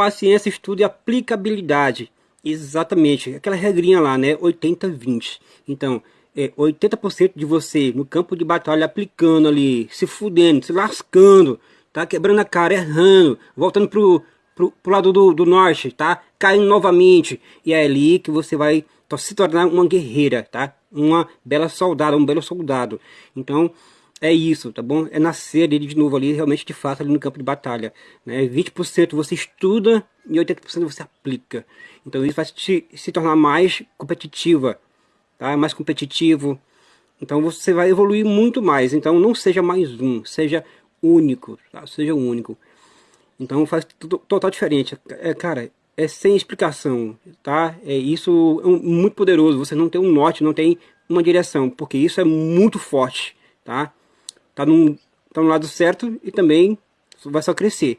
paciência, estudo e aplicabilidade. Exatamente, aquela regrinha lá, né? 80-20. Então, é 80% de você no campo de batalha aplicando ali, se fudendo, se lascando, tá? Quebrando a cara, errando, voltando pro, pro, pro lado do, do norte, tá? Caindo novamente. E é ali que você vai se tornar uma guerreira, tá? Uma bela soldada, um belo soldado. Então, é isso, tá bom? É nascer ali de novo ali, realmente de fato ali no campo de batalha. Né? 20% você estuda e 80% você aplica. Então isso vai te, se tornar mais competitiva, tá? Mais competitivo. Então você vai evoluir muito mais. Então não seja mais um, seja único, tá? Seja único. Então faz total diferente. É, cara, é sem explicação, tá? É isso é muito poderoso. Você não tem um norte, não tem uma direção, porque isso é muito forte, tá? Tá, num, tá no lado certo e também vai só crescer.